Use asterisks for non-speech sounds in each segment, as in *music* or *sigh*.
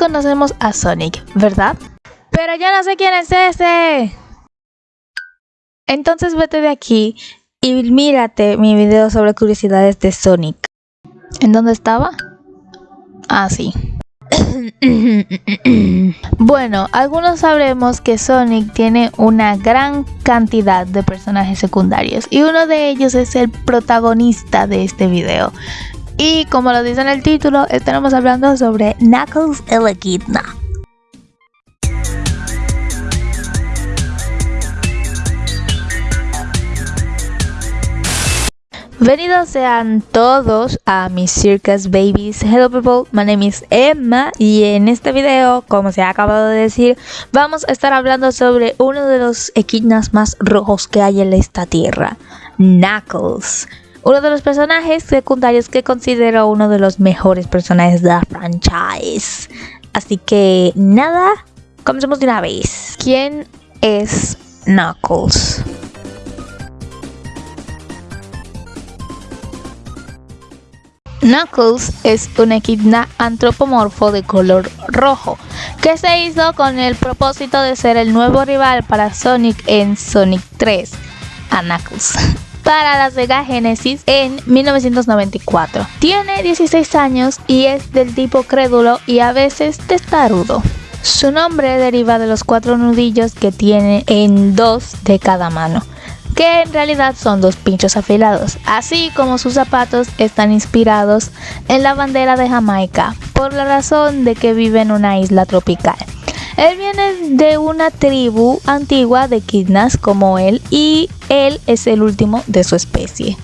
conocemos a Sonic, ¿verdad? Pero yo no sé quién es ese. Entonces vete de aquí y mírate mi video sobre curiosidades de Sonic. ¿En dónde estaba? Ah, sí. bueno, algunos sabremos que Sonic tiene una gran cantidad de personajes secundarios y uno de ellos es el protagonista de este video. Y como lo dice en el título, estaremos hablando sobre Knuckles el Echidna. Bienvenidos sean todos a mis Circus Babies. Hello people, my name is Emma y en este video, como se ha acabado de decir, vamos a estar hablando sobre uno de los equinas más rojos que hay en esta tierra, Knuckles. Uno de los personajes secundarios que considero uno de los mejores personajes de la franchise. Así que nada, comencemos de una vez. ¿Quién es Knuckles? Knuckles es un equidna antropomorfo de color rojo que se hizo con el propósito de ser el nuevo rival para Sonic en Sonic 3, a Knuckles, para la Sega Genesis en 1994. Tiene 16 años y es del tipo crédulo y a veces testarudo. Su nombre deriva de los cuatro nudillos que tiene en dos de cada mano que en realidad son dos pinchos afilados, así como sus zapatos están inspirados en la bandera de Jamaica, por la razón de que vive en una isla tropical. Él viene de una tribu antigua de kidnas como él y él es el último de su especie.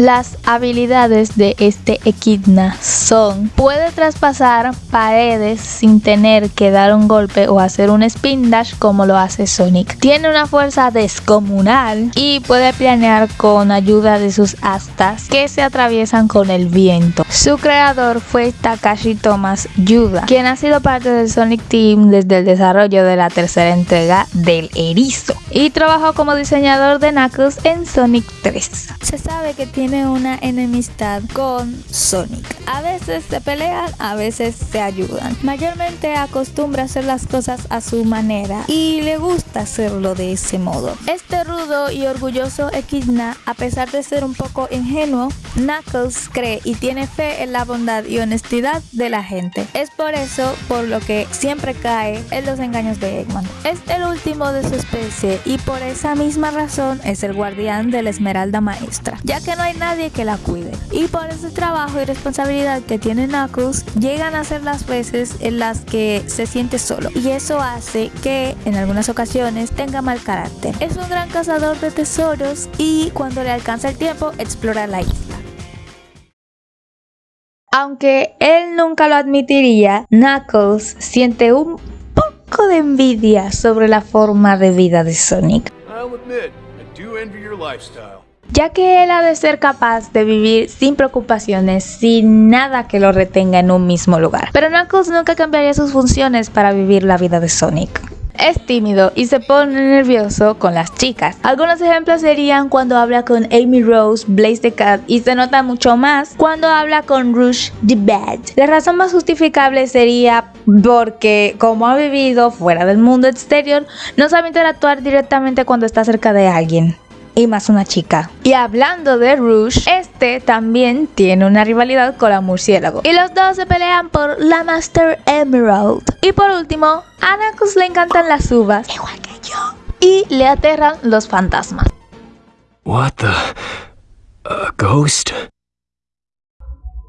Las habilidades de este Equidna son puede traspasar paredes sin tener que dar un golpe o hacer un spin dash como lo hace Sonic. Tiene una fuerza descomunal y puede planear con ayuda de sus astas que se atraviesan con el viento. Su creador fue Takashi Thomas Yuda, quien ha sido parte del Sonic Team desde el desarrollo de la tercera entrega del Erizo y trabajó como diseñador de Knuckles en Sonic 3. Se sabe que tiene tiene una enemistad con Sonic. A veces se pelean, a veces se ayudan. Mayormente acostumbra hacer las cosas a su manera y le gusta hacerlo de ese modo. Este rudo y orgulloso Equidna, a pesar de ser un poco ingenuo, Knuckles cree y tiene fe en la bondad y honestidad de la gente. Es por eso por lo que siempre cae en los engaños de Eggman. Es el último de su especie y por esa misma razón es el guardián de la Esmeralda Maestra, ya que no hay nadie que la cuide. Y por ese trabajo y responsabilidad que tiene Knuckles, llegan a ser las veces en las que se siente solo. Y eso hace que en algunas ocasiones tenga mal carácter. Es un gran cazador de tesoros y cuando le alcanza el tiempo explora la isla. Aunque él nunca lo admitiría, Knuckles siente un poco de envidia sobre la forma de vida de Sonic ya que él ha de ser capaz de vivir sin preocupaciones, sin nada que lo retenga en un mismo lugar. Pero Knuckles nunca cambiaría sus funciones para vivir la vida de Sonic. Es tímido y se pone nervioso con las chicas. Algunos ejemplos serían cuando habla con Amy Rose, Blaze the Cat y se nota mucho más cuando habla con Rush the Bad. La razón más justificable sería porque como ha vivido fuera del mundo exterior, no sabe interactuar directamente cuando está cerca de alguien y más una chica. Y hablando de Rouge, este también tiene una rivalidad con la murciélago. Y los dos se pelean por la Master Emerald. Y por último, a Nakus le encantan las uvas, igual que yo. Y le aterran los fantasmas. What the? A ghost?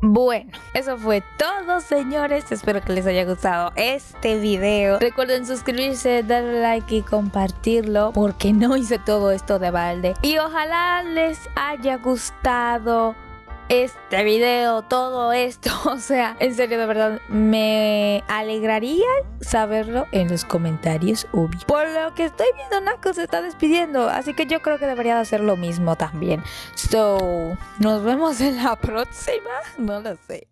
Bueno, eso fue todo señores, espero que les haya gustado este video. Recuerden suscribirse, darle like y compartirlo porque no hice todo esto de balde. Y ojalá les haya gustado este video, todo esto. *laughs* O sea, en serio, de verdad, me alegraría saberlo en los comentarios. Por lo que estoy viendo, Nako se está despidiendo. Así que yo creo que debería de hacer lo mismo también. So, nos vemos en la *laughs* próxima. No lo sé.